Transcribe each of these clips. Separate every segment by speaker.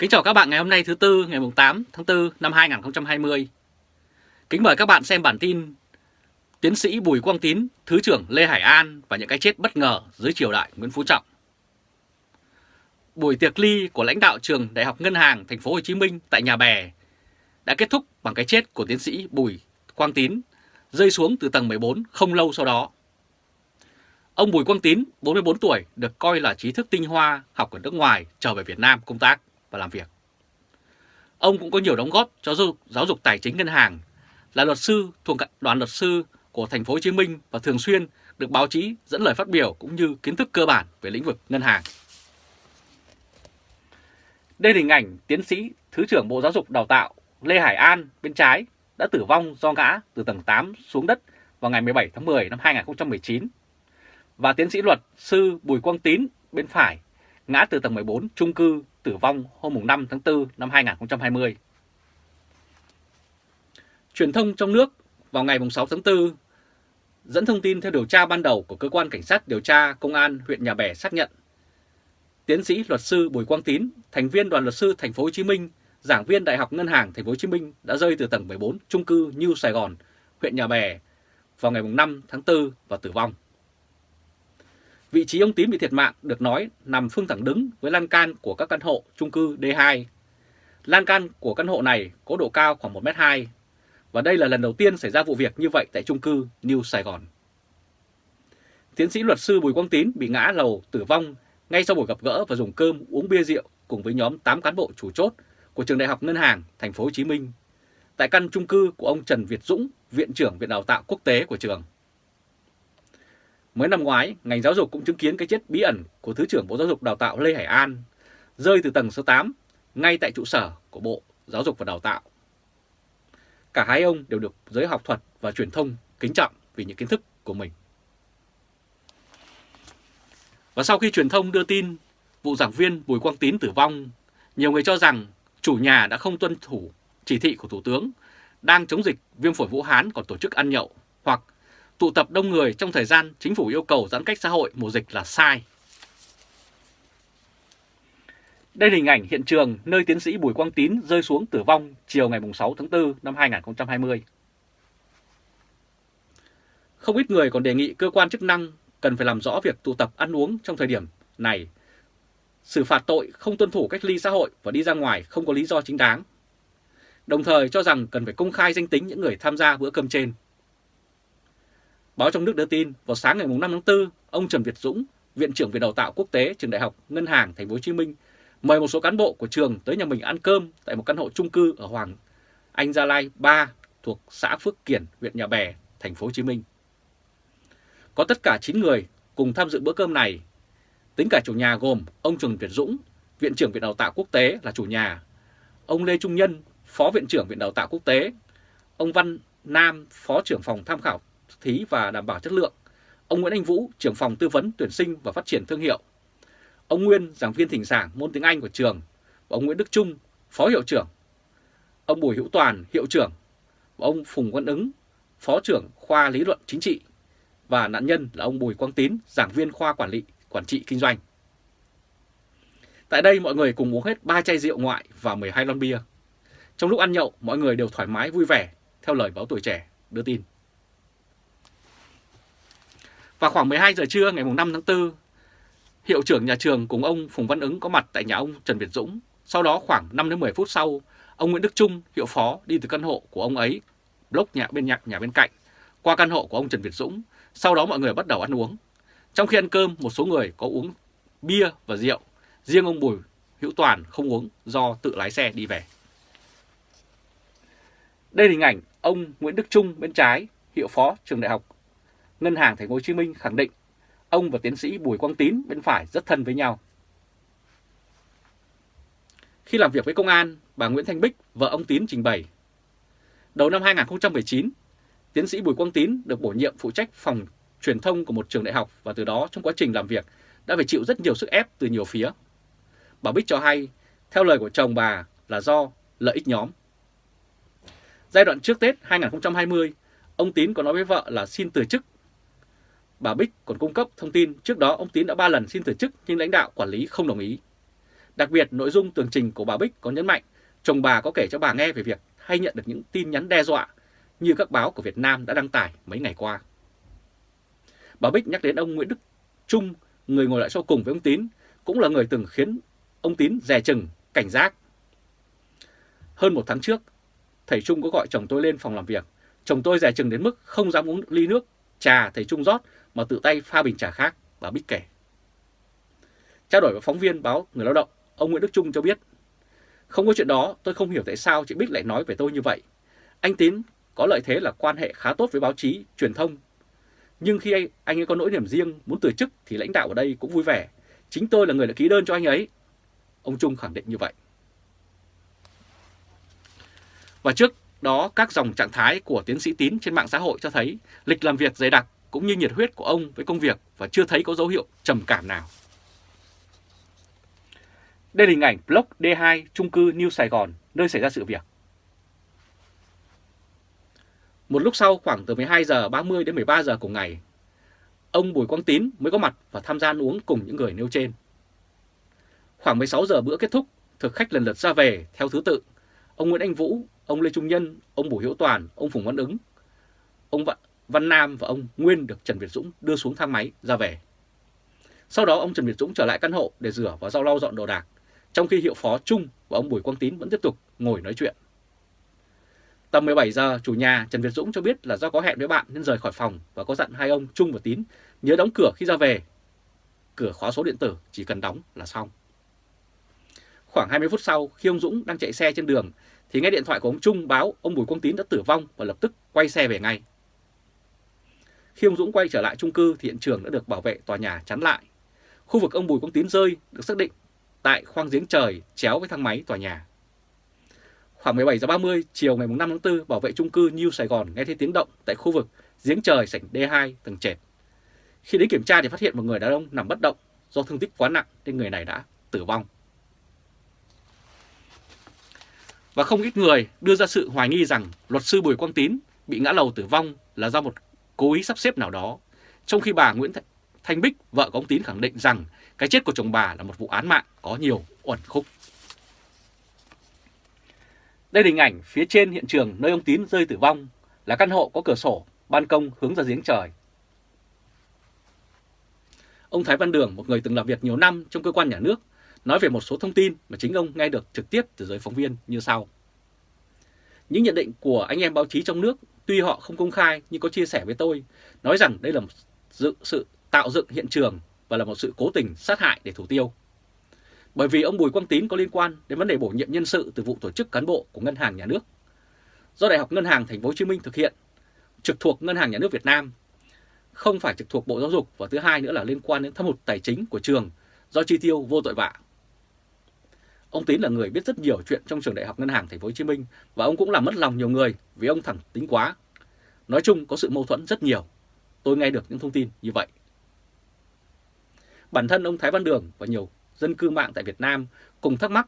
Speaker 1: Kính chào các bạn ngày hôm nay thứ Tư ngày 8 tháng 4 năm 2020. Kính mời các bạn xem bản tin Tiến sĩ Bùi Quang Tín, Thứ trưởng Lê Hải An và những cái chết bất ngờ dưới triều đại Nguyễn Phú Trọng. Buổi tiệc ly của lãnh đạo trường Đại học Ngân hàng Thành phố Hồ Chí Minh tại nhà bè đã kết thúc bằng cái chết của tiến sĩ Bùi Quang Tín rơi xuống từ tầng 14 không lâu sau đó. Ông Bùi Quang Tín, 44 tuổi, được coi là trí thức tinh hoa học ở nước ngoài trở về Việt Nam công tác và làm việc. Ông cũng có nhiều đóng góp cho giáo dục, giáo dục tài chính ngân hàng, là luật sư thuộc đoàn luật sư của thành phố Hồ Chí Minh và thường xuyên được báo chí dẫn lời phát biểu cũng như kiến thức cơ bản về lĩnh vực ngân hàng. Đây là hình ảnh tiến sĩ Thứ trưởng Bộ Giáo dục Đào tạo Lê Hải An bên trái đã tử vong do ngã từ tầng 8 xuống đất vào ngày 17 tháng 10 năm 2019 và tiến sĩ luật sư Bùi Quang Tín bên phải ngã từ tầng 14 chung cư tử vong hôm 5 tháng 4 năm 2020. Truyền thông trong nước vào ngày 6 tháng 4 dẫn thông tin theo điều tra ban đầu của cơ quan cảnh sát điều tra công an huyện Nhà Bè xác nhận tiến sĩ luật sư Bùi Quang Tín, thành viên đoàn luật sư thành phố Hồ Chí Minh, giảng viên Đại học Ngân hàng thành phố Hồ Chí Minh đã rơi từ tầng 14 chung cư New Sài Gòn, huyện Nhà Bè vào ngày 5 tháng 4 và tử vong. Vị trí ông Tín bị thiệt mạng được nói nằm phương thẳng đứng với lan can của các căn hộ chung cư D2. Lan can của căn hộ này có độ cao khoảng 1m2 và đây là lần đầu tiên xảy ra vụ việc như vậy tại chung cư New Sài Gòn. Tiến sĩ luật sư Bùi Quang Tín bị ngã lầu tử vong ngay sau buổi gặp gỡ và dùng cơm uống bia rượu cùng với nhóm 8 cán bộ chủ chốt của trường Đại học Ngân hàng Thành phố Hồ Chí Minh tại căn chung cư của ông Trần Việt Dũng, viện trưởng Viện Đào tạo Quốc tế của trường. Mới năm ngoái, ngành giáo dục cũng chứng kiến cái chết bí ẩn của Thứ trưởng Bộ Giáo dục Đào tạo Lê Hải An rơi từ tầng số 8 ngay tại trụ sở của Bộ Giáo dục và Đào tạo. Cả hai ông đều được giới học thuật và truyền thông kính trọng vì những kiến thức của mình. Và sau khi truyền thông đưa tin vụ giảng viên Bùi Quang Tín tử vong, nhiều người cho rằng chủ nhà đã không tuân thủ chỉ thị của Thủ tướng đang chống dịch viêm phổi Vũ Hán còn tổ chức ăn nhậu hoặc tụ tập đông người trong thời gian chính phủ yêu cầu giãn cách xã hội mùa dịch là sai. Đây là hình ảnh hiện trường nơi tiến sĩ Bùi Quang Tín rơi xuống tử vong chiều ngày 6 tháng 4 năm 2020. Không ít người còn đề nghị cơ quan chức năng cần phải làm rõ việc tụ tập ăn uống trong thời điểm này, xử phạt tội không tuân thủ cách ly xã hội và đi ra ngoài không có lý do chính đáng. Đồng thời cho rằng cần phải công khai danh tính những người tham gia bữa cơm trên. Báo trong nước đưa tin vào sáng ngày 5 tháng 4, ông Trần Việt Dũng, Viện trưởng Viện Đào tạo Quốc tế Trường Đại học Ngân hàng Thành phố Hồ Chí Minh mời một số cán bộ của trường tới nhà mình ăn cơm tại một căn hộ chung cư ở Hoàng Anh Gia Lai 3 thuộc xã Phước Kiển, huyện Nhà Bè, Thành phố Hồ Chí Minh. Có tất cả 9 người cùng tham dự bữa cơm này. Tính cả chủ nhà gồm ông Trần Việt Dũng, Viện trưởng Viện Đào tạo Quốc tế là chủ nhà, ông Lê Trung Nhân, Phó Viện trưởng Viện Đào tạo Quốc tế, ông Văn Nam, Phó trưởng phòng tham khảo thí và đảm bảo chất lượng, ông Nguyễn Anh Vũ, trưởng phòng tư vấn tuyển sinh và phát triển thương hiệu, ông Nguyên, giảng viên thỉnh giảng môn tiếng Anh của trường, và ông Nguyễn Đức Trung, phó hiệu trưởng, ông Bùi Hữu Toàn, hiệu trưởng, và ông Phùng Văn Ứng, phó trưởng khoa lý luận chính trị, và nạn nhân là ông Bùi Quang Tín, giảng viên khoa quản lý, quản trị kinh doanh. Tại đây mọi người cùng uống hết 3 chai rượu ngoại và 12 lon bia. Trong lúc ăn nhậu, mọi người đều thoải mái vui vẻ, theo lời báo tuổi trẻ đưa tin. Vào khoảng 12 giờ trưa ngày 5 tháng 4, hiệu trưởng nhà trường cùng ông Phùng Văn Ứng có mặt tại nhà ông Trần Việt Dũng. Sau đó khoảng 5-10 phút sau, ông Nguyễn Đức Trung, hiệu phó đi từ căn hộ của ông ấy, block nhà bên nhạc nhà bên cạnh, qua căn hộ của ông Trần Việt Dũng. Sau đó mọi người bắt đầu ăn uống. Trong khi ăn cơm, một số người có uống bia và rượu. Riêng ông Bùi Hữu Toàn không uống do tự lái xe đi về. Đây là hình ảnh ông Nguyễn Đức Trung bên trái, hiệu phó trường đại học Ngân hàng Thành phố Hồ Chí Minh khẳng định ông và tiến sĩ Bùi Quang Tín bên phải rất thân với nhau. Khi làm việc với công an, bà Nguyễn Thanh Bích, vợ ông Tín trình bày. Đầu năm 2019, tiến sĩ Bùi Quang Tín được bổ nhiệm phụ trách phòng truyền thông của một trường đại học và từ đó trong quá trình làm việc đã phải chịu rất nhiều sức ép từ nhiều phía. Bà Bích cho hay, theo lời của chồng bà là do lợi ích nhóm. Giai đoạn trước Tết 2020, ông Tín có nói với vợ là xin từ chức Bà Bích còn cung cấp thông tin trước đó ông Tín đã 3 lần xin từ chức nhưng lãnh đạo quản lý không đồng ý. Đặc biệt, nội dung tường trình của bà Bích có nhấn mạnh chồng bà có kể cho bà nghe về việc hay nhận được những tin nhắn đe dọa như các báo của Việt Nam đã đăng tải mấy ngày qua. Bà Bích nhắc đến ông Nguyễn Đức Trung, người ngồi lại sau cùng với ông Tín, cũng là người từng khiến ông Tín dè chừng, cảnh giác. Hơn một tháng trước, thầy Trung có gọi chồng tôi lên phòng làm việc. Chồng tôi dè chừng đến mức không dám uống ly nước, trà thầy Trung rót mà tự tay pha bình trà khác, bà Bích kể. Trao đổi với phóng viên báo Người Lao động, ông Nguyễn Đức Trung cho biết, không có chuyện đó, tôi không hiểu tại sao chị Bích lại nói về tôi như vậy. Anh Tín có lợi thế là quan hệ khá tốt với báo chí, truyền thông. Nhưng khi anh, anh ấy có nỗi niềm riêng muốn từ chức thì lãnh đạo ở đây cũng vui vẻ. Chính tôi là người đã ký đơn cho anh ấy. Ông Trung khẳng định như vậy. Và trước đó các dòng trạng thái của tiến sĩ Tín trên mạng xã hội cho thấy lịch làm việc dày đặc cũng như nhiệt huyết của ông với công việc và chưa thấy có dấu hiệu trầm cảm nào. Đây là hình ảnh block D2 trung cư New Sài Gòn, nơi xảy ra sự việc. Một lúc sau khoảng từ 12 giờ 30 đến 13 giờ cùng ngày, ông Bùi Quang Tín mới có mặt và tham gia ăn uống cùng những người nêu trên. Khoảng 16 giờ bữa kết thúc, thực khách lần lượt ra về theo thứ tự. Ông Nguyễn Anh Vũ, ông Lê Trung Nhân, ông Bùi Hiễu Toàn, ông Phùng Văn Ứng, ông Văn Nam và ông Nguyên được Trần Việt Dũng đưa xuống thang máy ra về. Sau đó ông Trần Việt Dũng trở lại căn hộ để rửa và rau lau dọn đồ đạc, trong khi hiệu phó Trung và ông Bùi Quang Tín vẫn tiếp tục ngồi nói chuyện. Tầm 17 giờ, chủ nhà Trần Việt Dũng cho biết là do có hẹn với bạn nên rời khỏi phòng và có dặn hai ông Trung và Tín nhớ đóng cửa khi ra về. Cửa khóa số điện tử chỉ cần đóng là xong. Khoảng 20 phút sau, khi ông Dũng đang chạy xe trên đường thì nghe điện thoại của ông Trung báo ông Bùi Quang Tín đã tử vong và lập tức quay xe về ngay. Khi ông Dũng quay trở lại chung cư thì hiện trường đã được bảo vệ tòa nhà chắn lại. Khu vực ông Bùi Quang Tín rơi được xác định tại khoang giếng trời chéo với thang máy tòa nhà. Khoảng 17 giờ 30 chiều ngày 5 tháng 4, bảo vệ chung cư New Sài Gòn nghe thấy tiếng động tại khu vực giếng trời sảnh D2 tầng trệt. Khi đến kiểm tra thì phát hiện một người đàn ông nằm bất động do thương tích quá nặng nên người này đã tử vong. Và không ít người đưa ra sự hoài nghi rằng luật sư Bùi Quang Tín bị ngã lầu tử vong là do một cố ý sắp xếp nào đó, trong khi bà Nguyễn Thanh Bích, vợ của ông Tín khẳng định rằng cái chết của chồng bà là một vụ án mạng có nhiều uẩn khúc. Đây là hình ảnh phía trên hiện trường nơi ông Tín rơi tử vong là căn hộ có cửa sổ, ban công hướng ra giếng trời. Ông Thái Văn Đường, một người từng làm việc nhiều năm trong cơ quan nhà nước, nói về một số thông tin mà chính ông nghe được trực tiếp từ giới phóng viên như sau. Những nhận định của anh em báo chí trong nước tuy họ không công khai nhưng có chia sẻ với tôi, nói rằng đây là một sự tạo dựng hiện trường và là một sự cố tình sát hại để thủ tiêu. Bởi vì ông Bùi Quang Tín có liên quan đến vấn đề bổ nhiệm nhân sự từ vụ tổ chức cán bộ của Ngân hàng Nhà nước. Do Đại học Ngân hàng Thành phố Hồ Chí Minh thực hiện, trực thuộc Ngân hàng Nhà nước Việt Nam, không phải trực thuộc Bộ Giáo dục và thứ hai nữa là liên quan đến thâm hụt tài chính của trường do chi tiêu vô tội vạ. Ông Tín là người biết rất nhiều chuyện trong trường Đại học Ngân hàng Thành phố Hồ Chí Minh và ông cũng làm mất lòng nhiều người vì ông thẳng tính quá. Nói chung có sự mâu thuẫn rất nhiều. Tôi nghe được những thông tin như vậy. Bản thân ông Thái Văn Đường và nhiều dân cư mạng tại Việt Nam cùng thắc mắc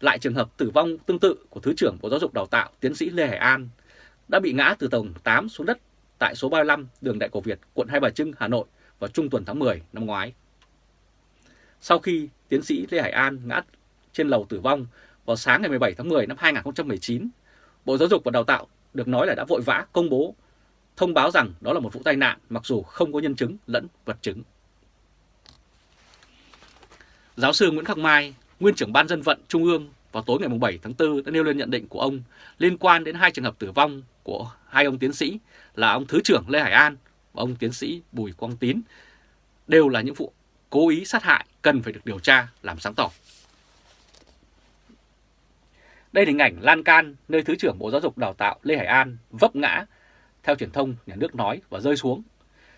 Speaker 1: lại trường hợp tử vong tương tự của Thứ trưởng Bộ Giáo dục Đào tạo tiến sĩ Lê Hải An đã bị ngã từ tầng 8 xuống đất tại số 35 đường Đại Cổ Việt, quận Hai Bà Trưng, Hà Nội vào trung tuần tháng 10 năm ngoái. Sau khi tiến sĩ Lê Hải An ngã trên lầu tử vong vào sáng ngày 17 tháng 10 năm 2019, Bộ Giáo dục và Đào tạo được nói là đã vội vã công bố thông báo rằng đó là một vụ tai nạn mặc dù không có nhân chứng lẫn vật chứng. Giáo sư Nguyễn Khắc Mai, nguyên trưởng ban dân vận Trung ương vào tối ngày 7 tháng 4 đã nêu lên nhận định của ông liên quan đến hai trường hợp tử vong của hai ông tiến sĩ là ông Thứ trưởng Lê Hải An và ông tiến sĩ Bùi Quang Tín đều là những vụ cố ý sát hại cần phải được điều tra làm sáng tỏ. Đây là hình ảnh lan can nơi Thứ trưởng Bộ Giáo dục Đào tạo Lê Hải An vấp ngã theo truyền thông nhà nước nói và rơi xuống.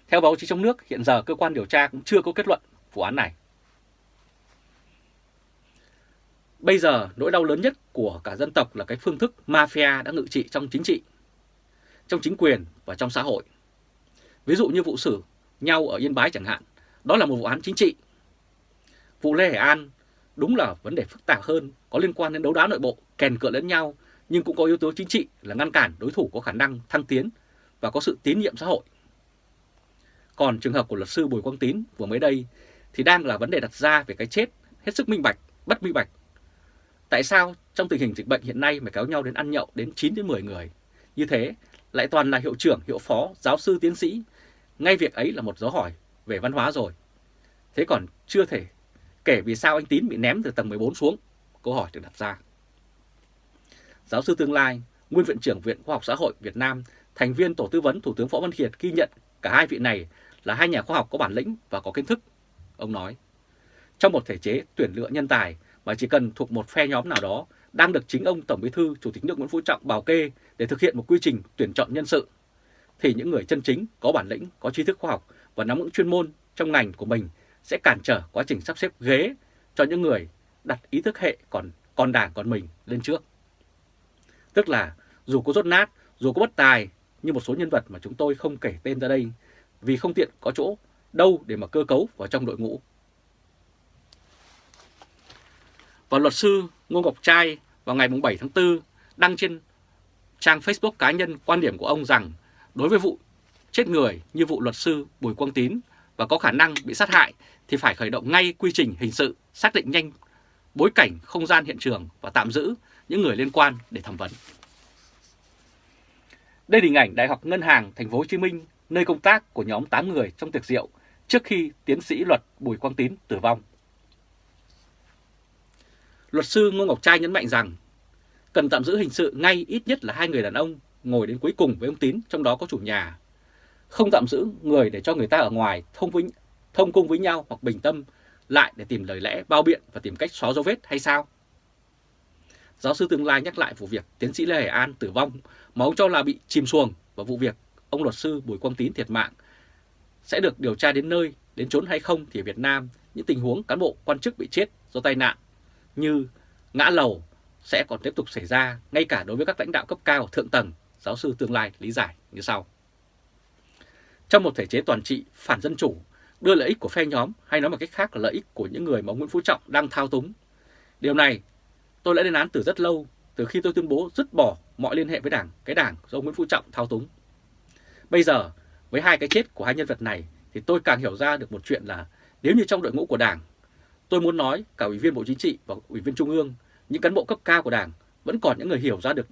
Speaker 1: Theo báo chí trong nước, hiện giờ cơ quan điều tra cũng chưa có kết luận vụ án này. Bây giờ nỗi đau lớn nhất của cả dân tộc là cái phương thức mafia đã ngự trị trong chính trị, trong chính quyền và trong xã hội. Ví dụ như vụ xử nhau ở Yên Bái chẳng hạn, đó là một vụ án chính trị. Vụ Lê Hải An đúng là vấn đề phức tạp hơn, có liên quan đến đấu đá nội bộ, kèn cựa lẫn nhau, nhưng cũng có yếu tố chính trị là ngăn cản đối thủ có khả năng thăng tiến và có sự tín nhiệm xã hội. Còn trường hợp của luật sư Bùi Quang Tín vừa mới đây thì đang là vấn đề đặt ra về cái chết hết sức minh bạch, bất minh bạch Tại sao trong tình hình dịch bệnh hiện nay mà kéo nhau đến ăn nhậu đến 9 đến 10 người? Như thế lại toàn là hiệu trưởng, hiệu phó, giáo sư, tiến sĩ. Ngay việc ấy là một dấu hỏi về văn hóa rồi. Thế còn chưa thể kể vì sao anh Tín bị ném từ tầng 14 xuống. Câu hỏi được đặt ra. Giáo sư tương lai, nguyên viện trưởng Viện Khoa học Xã hội Việt Nam, thành viên tổ tư vấn Thủ tướng Võ Văn Kiệt ghi nhận cả hai vị này là hai nhà khoa học có bản lĩnh và có kiến thức. Ông nói, trong một thể chế tuyển lựa nhân tài mà chỉ cần thuộc một phe nhóm nào đó đang được chính ông Tổng Bí thư Chủ tịch nước Nguyễn Phú Trọng bảo kê để thực hiện một quy trình tuyển chọn nhân sự, thì những người chân chính có bản lĩnh, có trí thức khoa học và nắm vững chuyên môn trong ngành của mình sẽ cản trở quá trình sắp xếp ghế cho những người đặt ý thức hệ còn còn đảng còn mình lên trước. Tức là dù có rốt nát, dù có bất tài như một số nhân vật mà chúng tôi không kể tên ra đây vì không tiện có chỗ đâu để mà cơ cấu vào trong đội ngũ. Và luật sư Ngô Ngọc Trai vào ngày 7 tháng 4 đăng trên trang Facebook cá nhân quan điểm của ông rằng đối với vụ chết người như vụ luật sư Bùi Quang Tín và có khả năng bị sát hại thì phải khởi động ngay quy trình hình sự, xác định nhanh bối cảnh, không gian hiện trường và tạm giữ những người liên quan để thẩm vấn. Đây là hình ảnh Đại học Ngân hàng Thành phố Hồ Chí Minh, nơi công tác của nhóm 8 người trong tiệc rượu trước khi tiến sĩ luật Bùi Quang Tín tử vong. Luật sư Ngô Ngọc Trai nhấn mạnh rằng cần tạm giữ hình sự ngay ít nhất là hai người đàn ông ngồi đến cuối cùng với ông Tín, trong đó có chủ nhà. Không tạm giữ người để cho người ta ở ngoài thông, với, thông cung với nhau hoặc bình tâm lại để tìm lời lẽ bao biện và tìm cách xóa dấu vết hay sao? Giáo sư Tương Lai nhắc lại vụ việc tiến sĩ Lê Hải An tử vong mà ông cho là bị chìm xuồng và vụ việc ông luật sư Bùi Quang Tín thiệt mạng sẽ được điều tra đến nơi, đến chốn hay không thì ở Việt Nam những tình huống cán bộ quan chức bị chết do tai nạn như ngã lầu sẽ còn tiếp tục xảy ra ngay cả đối với các lãnh đạo cấp cao thượng tầng, giáo sư tương lai lý giải như sau. Trong một thể chế toàn trị phản dân chủ, đưa lợi ích của phe nhóm hay nói một cách khác là lợi ích của những người mà Nguyễn Phú Trọng đang thao túng. Điều này tôi đã lên án từ rất lâu, từ khi tôi tuyên bố dứt bỏ mọi liên hệ với đảng, cái đảng do Nguyễn Phú Trọng thao túng. Bây giờ, với hai cái chết của hai nhân vật này thì tôi càng hiểu ra được một chuyện là nếu như trong đội ngũ của đảng Tôi muốn nói cả Ủy viên Bộ Chính trị và Ủy viên Trung ương, những cán bộ cấp cao của Đảng vẫn còn những người hiểu ra được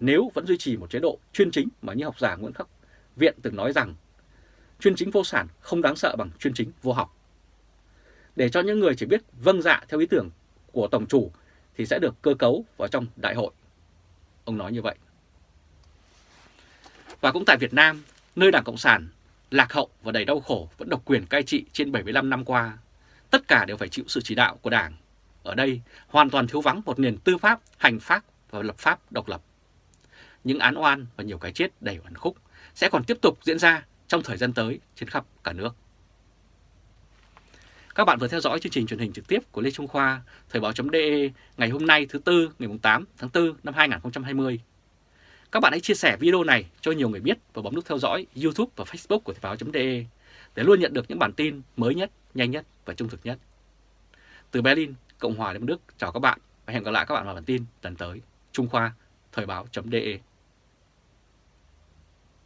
Speaker 1: nếu vẫn duy trì một chế độ chuyên chính mà như học giả Nguyễn Khắc Viện từng nói rằng chuyên chính vô sản không đáng sợ bằng chuyên chính vô học. Để cho những người chỉ biết vâng dạ theo ý tưởng của Tổng chủ thì sẽ được cơ cấu vào trong đại hội. Ông nói như vậy. Và cũng tại Việt Nam, nơi Đảng Cộng sản lạc hậu và đầy đau khổ vẫn độc quyền cai trị trên 75 năm qua, tất cả đều phải chịu sự chỉ đạo của Đảng. Ở đây hoàn toàn thiếu vắng một nền tư pháp, hành pháp và lập pháp độc lập. Những án oan và nhiều cái chết đầy oan khúc sẽ còn tiếp tục diễn ra trong thời gian tới trên khắp cả nước. Các bạn vừa theo dõi chương trình truyền hình trực tiếp của Lê Trung Khoa, Thời báo.de ngày hôm nay thứ Tư ngày 8 tháng 4 năm 2020. Các bạn hãy chia sẻ video này cho nhiều người biết và bấm nút theo dõi YouTube và Facebook của Thời báo.de để luôn nhận được những bản tin mới nhất, nhanh nhất và trung thực nhất. Từ Berlin, Cộng hòa Liên bang Đức, chào các bạn và hẹn gặp lại các bạn vào bản tin lần tới. Trung Khoa, Thời báo.de